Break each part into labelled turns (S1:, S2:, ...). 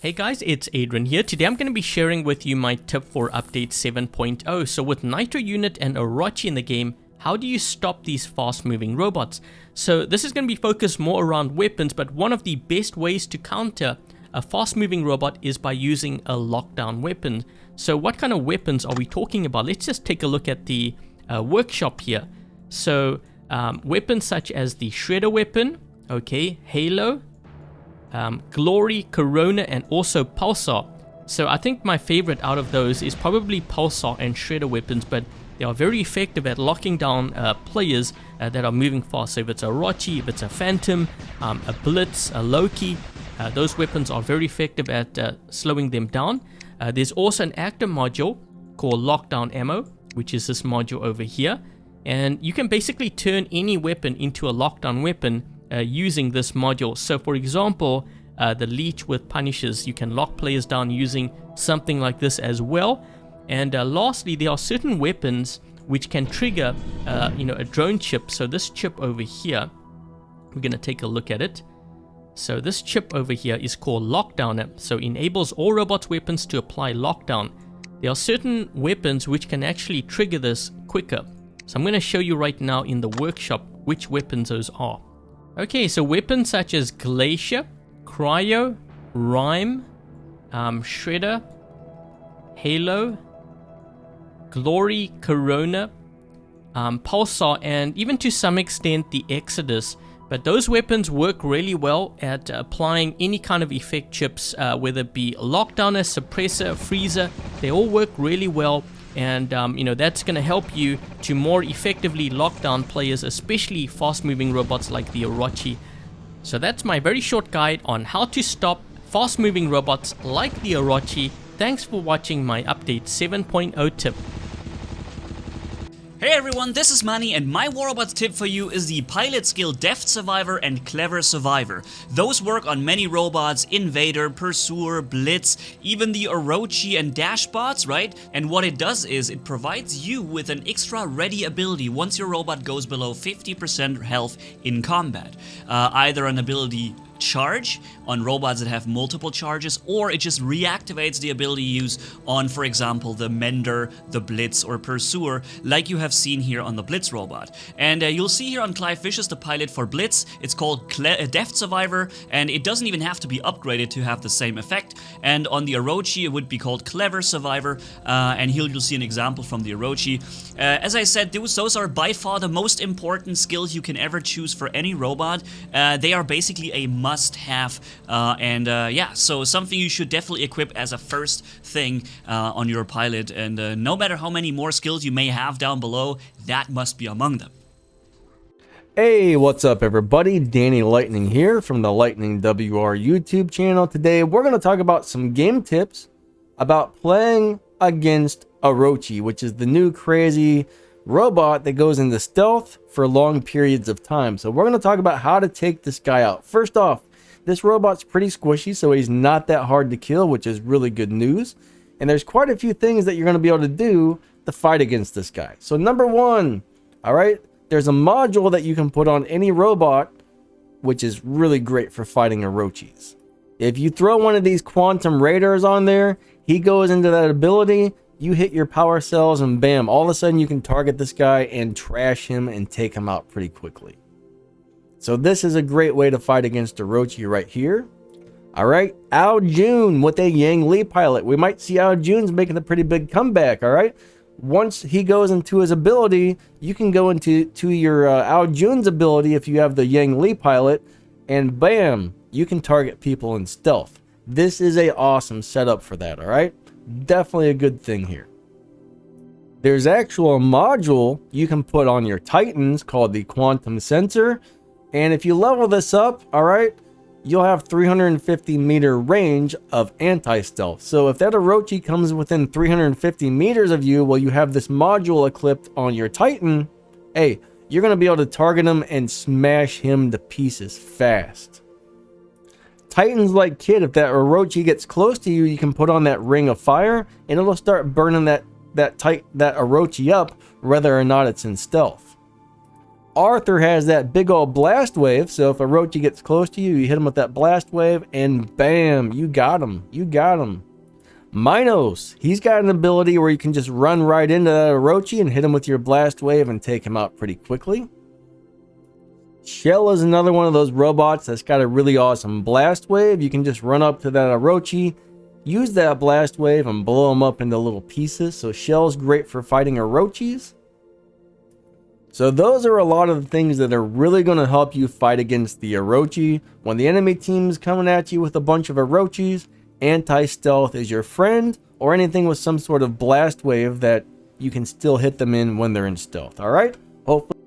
S1: Hey guys, it's Adrian here. Today I'm going to be sharing with you my tip for update 7.0. So with Nitro Unit and Orochi in the game, how do you stop these fast moving robots? So this is going to be focused more around weapons, but one of the best ways to counter a fast moving robot is by using a lockdown weapon. So what kind of weapons are we talking about? Let's just take a look at the uh, workshop here. So um, weapons such as the Shredder weapon, okay, Halo, um, Glory, Corona, and also Pulsar. So I think my favorite out of those is probably Pulsar and Shredder weapons, but they are very effective at locking down uh, players uh, that are moving fast. So if it's a Orochi, if it's a Phantom, um, a Blitz, a Loki, uh, those weapons are very effective at uh, slowing them down. Uh, there's also an active module called Lockdown Ammo, which is this module over here. And you can basically turn any weapon into a lockdown weapon uh, using this module. So for example, uh, the leech with Punishers, you can lock players down using something like this as well. And uh, lastly, there are certain weapons which can trigger, uh, you know, a drone chip. So this chip over here, we're going to take a look at it. So this chip over here is called Lockdown. So enables all robots weapons to apply lockdown. There are certain weapons which can actually trigger this quicker. So I'm going to show you right now in the workshop which weapons those are. Okay, so weapons such as Glacier, Cryo, Rime, um, Shredder, Halo, Glory, Corona, um, Pulsar, and even to some extent the Exodus. But those weapons work really well at applying any kind of effect chips, uh, whether it be lockdowner, suppressor, freezer. They all work really well and um, you know that's going to help you to more effectively lock down players especially fast moving robots like the Orochi. So that's my very short guide on how to stop fast moving robots like the Orochi. Thanks for watching my update 7.0 tip.
S2: Hey everyone, this is Manny and my War Robots tip for you is the pilot skill Deft Survivor and Clever Survivor. Those work on many robots, Invader, Pursuer, Blitz, even the Orochi and Dashbots, right? And what it does is it provides you with an extra ready ability once your robot goes below 50% health in combat. Uh, either an ability charge on robots that have multiple charges, or it just reactivates the ability use on, for example, the Mender, the Blitz, or Pursuer, like you have seen here on the Blitz robot. And uh, you'll see here on Clive Vicious, the pilot for Blitz, it's called Cle uh, Deft Survivor, and it doesn't even have to be upgraded to have the same effect. And on the Orochi, it would be called Clever Survivor, uh, and here you'll see an example from the Orochi. Uh, as I said, those, those are by far the most important skills you can ever choose for any robot. Uh, they are basically a must-have, uh, and uh, yeah, so something you should definitely equip as a first thing uh, on your pilot, and no matter how many more skills you may have down below, that must be among them.
S3: Hey, what's up everybody? Danny Lightning here from the Lightning WR YouTube channel. Today we're going to talk about some game tips about playing against Orochi, which is the new crazy robot that goes into stealth for long periods of time. So we're going to talk about how to take this guy out. First off, this robot's pretty squishy, so he's not that hard to kill, which is really good news. And there's quite a few things that you're going to be able to do to fight against this guy. So number one, all right, there's a module that you can put on any robot, which is really great for fighting Orochis. If you throw one of these quantum radars on there, he goes into that ability, you hit your power cells and bam, all of a sudden you can target this guy and trash him and take him out pretty quickly. So this is a great way to fight against Orochi right here. All right, Ao Jun with a Yang Li pilot. We might see Ao Jun's making a pretty big comeback, all right? Once he goes into his ability, you can go into to your uh, Ao Jun's ability if you have the Yang Li pilot, and bam, you can target people in stealth. This is a awesome setup for that, all right? Definitely a good thing here. There's actual module you can put on your Titans called the Quantum Sensor. And if you level this up, all right, you'll have 350 meter range of anti-stealth. So if that Orochi comes within 350 meters of you while you have this module equipped on your Titan, hey, you're going to be able to target him and smash him to pieces fast. Titans like Kid, if that Orochi gets close to you, you can put on that ring of fire and it'll start burning that that tight that Orochi up whether or not it's in stealth. Arthur has that big old blast wave, so if Orochi gets close to you, you hit him with that blast wave, and bam, you got him. You got him. Minos, he's got an ability where you can just run right into that Orochi and hit him with your blast wave and take him out pretty quickly. Shell is another one of those robots that's got a really awesome blast wave. You can just run up to that Orochi, use that blast wave, and blow him up into little pieces. So Shell's great for fighting Orochis. So those are a lot of the things that are really going to help you fight against the Orochi. When the enemy team's coming at you with a bunch of Orochis, anti-stealth is your friend, or anything with some sort of blast wave that you can still hit them in when they're in stealth, alright? Hopefully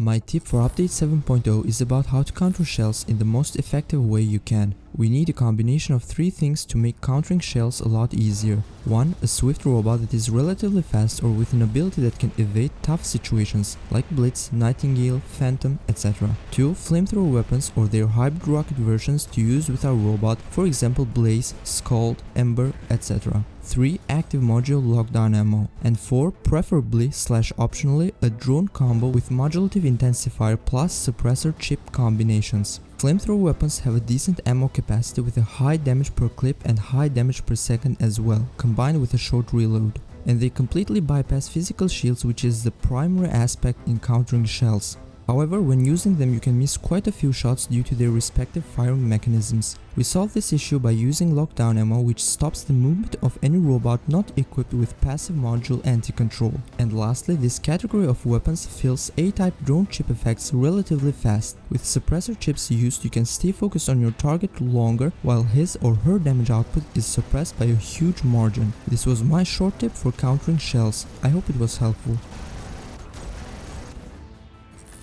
S4: My tip for update 7.0 is about how to counter shells in the most effective way you can. We need a combination of three things to make countering shells a lot easier. 1. A swift robot that is relatively fast or with an ability that can evade tough situations like Blitz, Nightingale, Phantom, etc. 2. Flamethrower weapons or their hybrid rocket versions to use with our robot, for example Blaze, Scald, Ember, etc. 3. Active module lockdown ammo. And 4. Preferably slash optionally a drone combo with modulative intensifier plus suppressor chip combinations. Flamethrower weapons have a decent ammo capacity with a high damage per clip and high damage per second as well, combined with a short reload. And they completely bypass physical shields which is the primary aspect in countering shells. However, when using them you can miss quite a few shots due to their respective firing mechanisms. We solve this issue by using lockdown ammo which stops the movement of any robot not equipped with passive module anti-control. And lastly, this category of weapons fills A-type drone chip effects relatively fast. With suppressor chips used you can stay focused on your target longer while his or her damage output is suppressed by a huge margin. This was my short tip for countering shells. I hope it was helpful.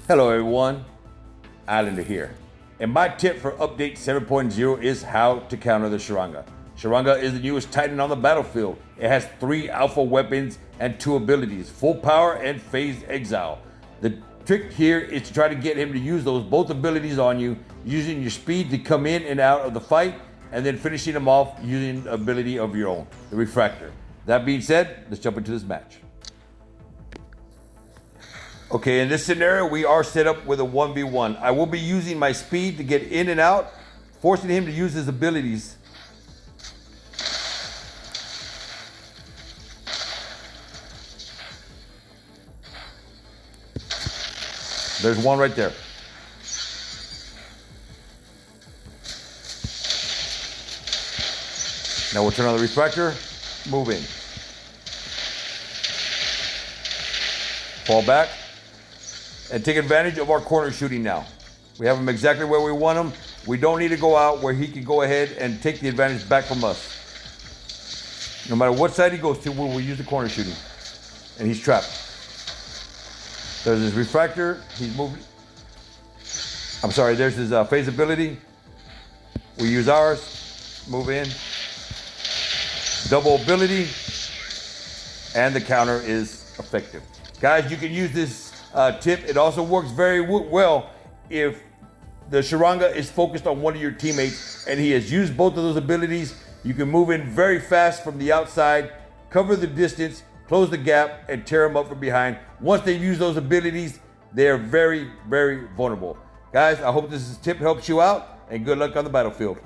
S5: Hello everyone, Islander here. And my tip for update 7.0 is how to counter the Sharanga. Sharanga is the newest titan on the battlefield. It has three alpha weapons and two abilities, full power and phased exile. The trick here is to try to get him to use those both abilities on you, using your speed to come in and out of the fight, and then finishing him off using ability of your own, the refractor. That being said, let's jump into this match. Okay, in this scenario, we are set up with a 1v1. I will be using my speed to get in and out, forcing him to use his abilities. There's one right there. Now we'll turn on the refractor, move in. Fall back, and take advantage of our corner shooting now. We have him exactly where we want him. We don't need to go out where he can go ahead and take the advantage back from us. No matter what side he goes to, we will use the corner shooting. And he's trapped. There's his refractor. He's moving. I'm sorry, there's his uh, phase ability. We use ours. Move in. Double ability. And the counter is effective. Guys, you can use this uh, tip. It also works very well if the Sharanga is focused on one of your teammates and he has used both of those abilities. You can move in very fast from the outside, cover the distance, close the gap, and tear them up from behind. Once they use those abilities, they are very, very vulnerable. Guys, I hope this tip helps you out, and good luck on the battlefield.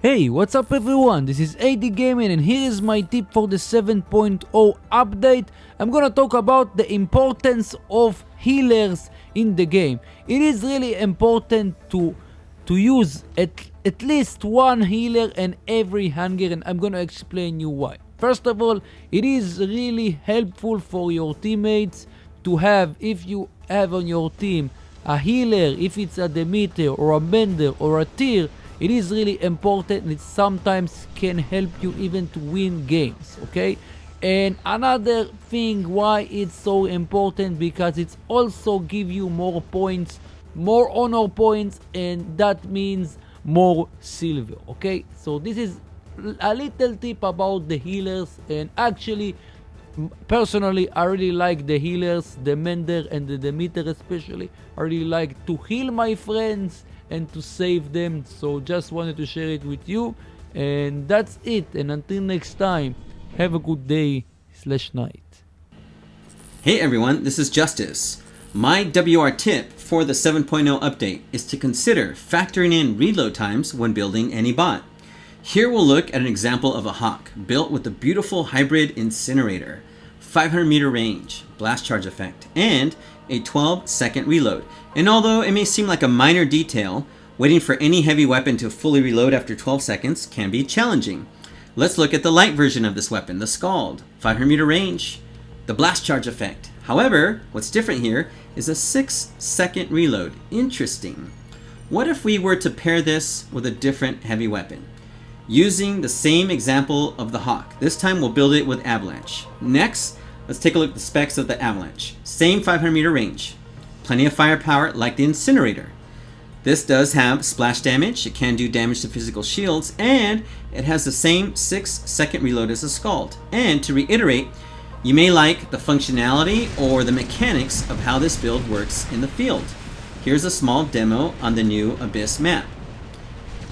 S6: Hey, what's up everyone? This is AD Gaming and here is my tip for the 7.0 update. I'm gonna talk about the importance of healers in the game. It is really important to to use at, at least one healer in every hangar and I'm gonna explain you why. First of all, it is really helpful for your teammates to have, if you have on your team a healer, if it's a Demeter or a Mender or a Tyr, it is really important and it sometimes can help you even to win games okay? And another thing why it's so important because it's also give you more points more honor points and that means more silver okay? So this is a little tip about the healers and actually personally i really like the healers the mender and the demeter especially. I really like to heal my friends and to save them. So just wanted to share it with you. And that's it. And until next time, have a good day. slash night.
S7: Hey everyone, this is Justice. My WR tip for the 7.0 update is to consider factoring in reload times when building any bot. Here we'll look at an example of a Hawk built with a beautiful hybrid incinerator, 500 meter range, blast charge effect, and a 12 second reload. And although it may seem like a minor detail, waiting for any heavy weapon to fully reload after 12 seconds can be challenging. Let's look at the light version of this weapon, the Scald, 500 meter range, the blast charge effect. However, what's different here is a 6 second reload. Interesting. What if we were to pair this with a different heavy weapon? Using the same example of the Hawk. This time we'll build it with Avalanche. Next, let's take a look at the specs of the Avalanche. Same 500 meter range. Plenty of firepower like the Incinerator. This does have splash damage, it can do damage to physical shields, and it has the same 6 second reload as a Scald. And to reiterate, you may like the functionality or the mechanics of how this build works in the field. Here's a small demo on the new Abyss map.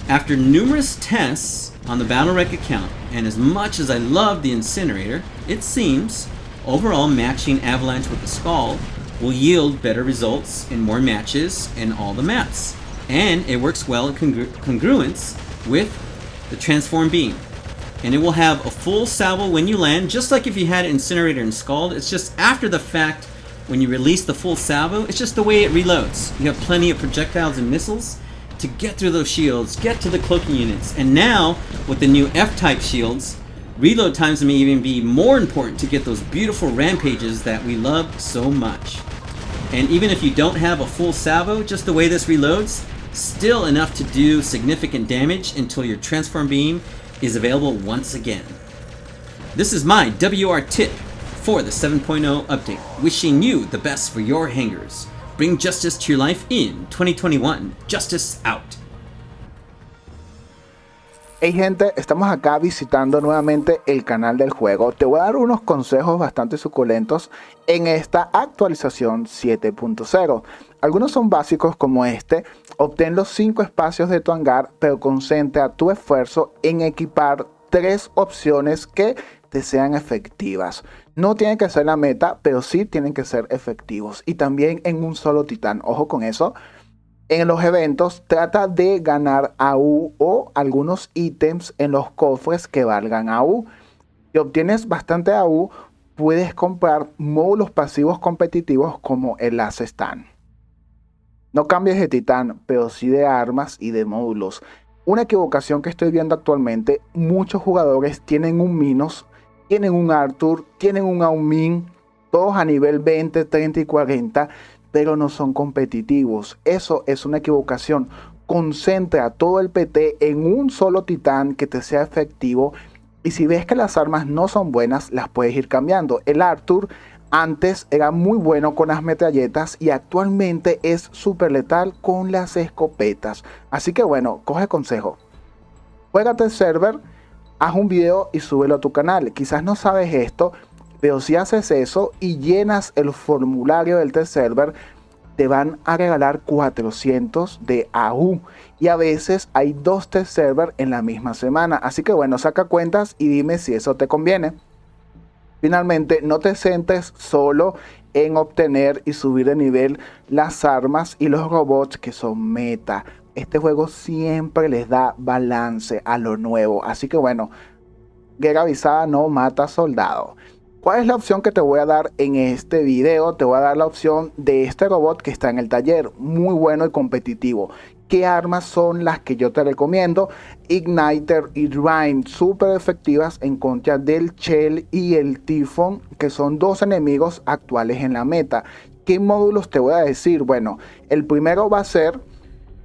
S7: After numerous tests on the Battlerec account, and as much as I love the Incinerator, it seems overall matching Avalanche with the Scald will yield better results in more matches in all the maps. And it works well in congru congruence with the Transform Beam and it will have a full salvo when you land, just like if you had Incinerator and Scald. It's just after the fact, when you release the full salvo, it's just the way it reloads. You have plenty of projectiles and missiles to get through those shields, get to the cloaking units, and now, with the new F-type shields, reload times may even be more important to get those beautiful rampages that we love so much. And even if you don't have a full salvo, just the way this reloads, still enough to do significant damage until your transform beam is available once again. This is my WR tip for the 7.0 update, wishing you the best for your hangars. Bring justice to your life in 2021. Justice out.
S8: Hey gente, estamos acá visitando nuevamente el canal del juego. Te voy a dar unos consejos bastante suculentos en esta actualización 7.0. Algunos son básicos como este, obtén los 5 espacios de tu hangar, pero concentra tu esfuerzo en equipar tres opciones que te sean efectivas. No tiene que ser la meta, pero sí tienen que ser efectivos. Y también en un solo titán, ojo con eso. En los eventos trata de ganar AU o algunos ítems en los cofres que valgan AU. Si obtienes bastante AU, puedes comprar módulos pasivos competitivos como el Stand. No cambies de titán, pero sí de armas y de módulos. Una equivocación que estoy viendo actualmente, muchos jugadores tienen un Minos, tienen un Arthur, tienen un Aumin, todos a nivel 20, 30 y 40, pero no son competitivos. Eso es una equivocación. Concentra todo el PT en un solo titán que te sea efectivo y si ves que las armas no son buenas, las puedes ir cambiando. El Arthur antes era muy bueno con las metralletas y actualmente es súper letal con las escopetas. Así que bueno, coge consejo. Juégate el server, haz un video y súbelo a tu canal. Quizás no sabes esto, pero si haces eso y llenas el formulario del test server, te van a regalar 400 de AU. Y a veces hay dos test server en la misma semana. Así que bueno, saca cuentas y dime si eso te conviene. Finalmente, no te centres solo en obtener y subir de nivel las armas y los robots que son meta. Este juego siempre les da balance a lo nuevo. Así que bueno, guerra avisada no mata soldado. ¿Cuál es la opción que te voy a dar en este video? Te voy a dar la opción de este robot que está en el taller, muy bueno y competitivo. ¿Qué armas son las que yo te recomiendo? Igniter y Rhyme, súper efectivas en contra del Shell y el Typhon, que son dos enemigos actuales en la meta. ¿Qué módulos te voy a decir? Bueno, el primero va a ser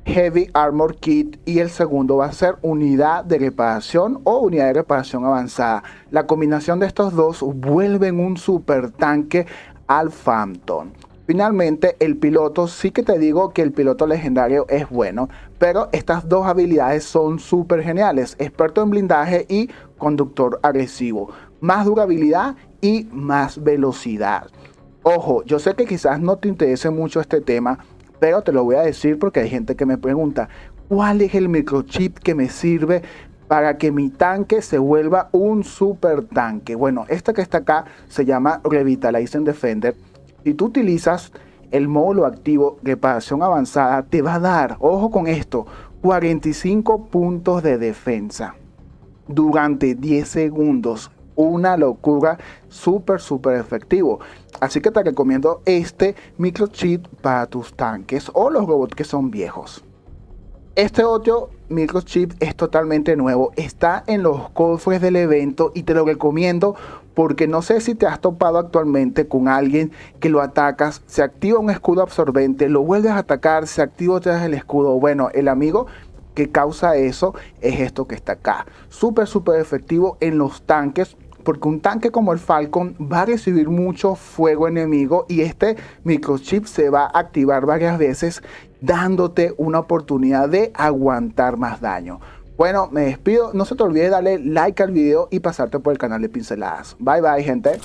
S8: Heavy Armor Kit y el segundo va a ser unidad de reparación o unidad de reparación avanzada. La combinación de estos dos vuelven un super tanque al Phantom. Finalmente, el piloto, sí que te digo que el piloto legendario es bueno, pero estas dos habilidades son súper geniales. Experto en blindaje y conductor agresivo. Más durabilidad y más velocidad. Ojo, yo sé que quizás no te interese mucho este tema, pero te lo voy a decir porque hay gente que me pregunta, ¿cuál es el microchip que me sirve para que mi tanque se vuelva un super tanque. Bueno, esta que está acá se llama Revitalizing Defender. Si tú utilizas el módulo activo reparación avanzada, te va a dar, ojo con esto, 45 puntos de defensa durante 10 segundos. Una locura, súper, súper efectivo. Así que te recomiendo este microchip para tus tanques o los robots que son viejos. Este otro microchip es totalmente nuevo, está en los cofres del evento y te lo recomiendo porque no sé si te has topado actualmente con alguien que lo atacas, se activa un escudo absorbente, lo vuelves a atacar, se activa otra vez el escudo. Bueno, el amigo que causa eso es esto que está acá. Súper, súper efectivo en los tanques. Porque un tanque como el Falcon va a recibir mucho fuego enemigo y este microchip se va a activar varias veces dándote una oportunidad de aguantar más daño. Bueno, me despido. No se te olvide darle like al video y pasarte por el canal de Pinceladas. Bye bye, gente.